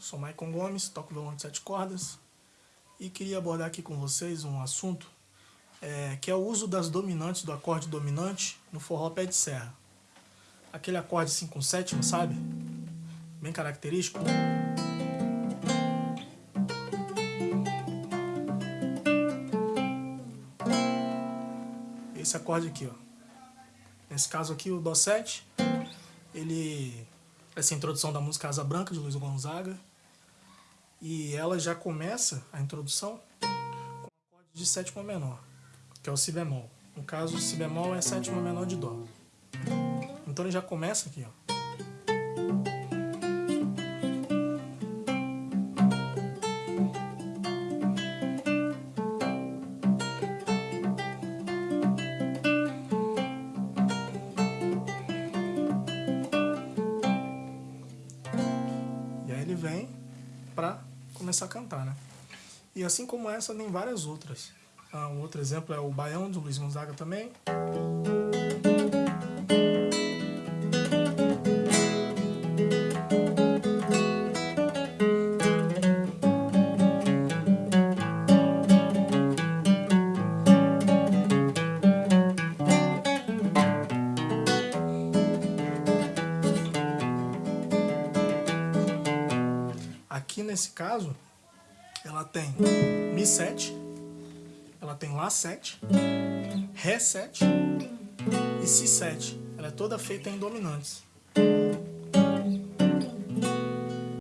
sou Maicon Gomes, toco violão de sete cordas e queria abordar aqui com vocês um assunto é, que é o uso das dominantes do acorde dominante no forró pé de serra. Aquele acorde assim com sétima, sabe? Bem característico. Esse acorde aqui, ó. Nesse caso aqui, o Dó7, ele essa introdução da música Asa Branca, de Luiz Gonzaga. E ela já começa, a introdução, com o acorde de sétima menor, que é o Si bemol. No caso, Si bemol é sétima menor de Dó. Então ele já começa aqui, ó. Vem para começar a cantar, né? E assim como essa, tem várias outras. Ah, um outro exemplo é o Baião, do Luiz Gonzaga também. Aqui nesse caso, ela tem Mi7, ela tem Lá7, Ré7 e Si7. Ela é toda feita em dominantes.